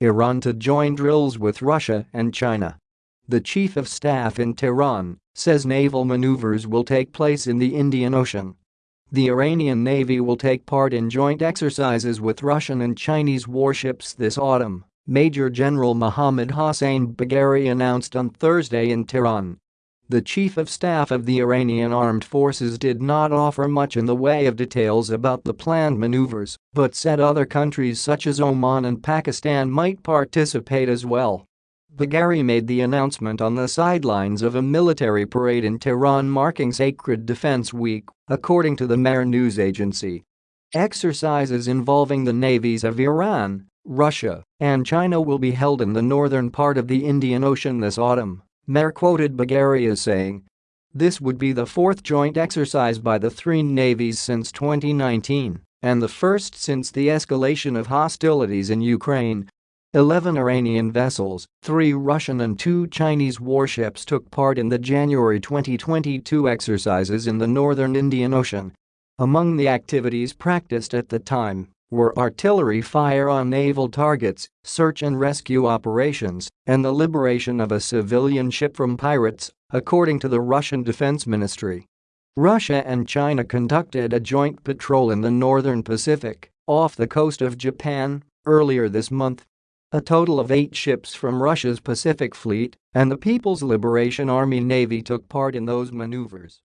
Iran to join drills with Russia and China. The chief of staff in Tehran says naval maneuvers will take place in the Indian Ocean. The Iranian Navy will take part in joint exercises with Russian and Chinese warships this autumn, Major General Mohammad Hossein Bagheri announced on Thursday in Tehran. The chief of staff of the Iranian armed forces did not offer much in the way of details about the planned maneuvers, but said other countries such as Oman and Pakistan might participate as well. Bagheri made the announcement on the sidelines of a military parade in Tehran marking Sacred Defense Week, according to the Mehr news agency. Exercises involving the navies of Iran, Russia, and China will be held in the northern part of the Indian Ocean this autumn. Mehr quoted as saying, This would be the fourth joint exercise by the three navies since 2019 and the first since the escalation of hostilities in Ukraine. 11 Iranian vessels, 3 Russian and 2 Chinese warships took part in the January 2022 exercises in the northern Indian Ocean. Among the activities practiced at the time were artillery fire on naval targets, search and rescue operations, and the liberation of a civilian ship from pirates, according to the Russian Defense Ministry. Russia and China conducted a joint patrol in the northern Pacific, off the coast of Japan, earlier this month. A total of eight ships from Russia's Pacific Fleet and the People's Liberation Army Navy took part in those maneuvers.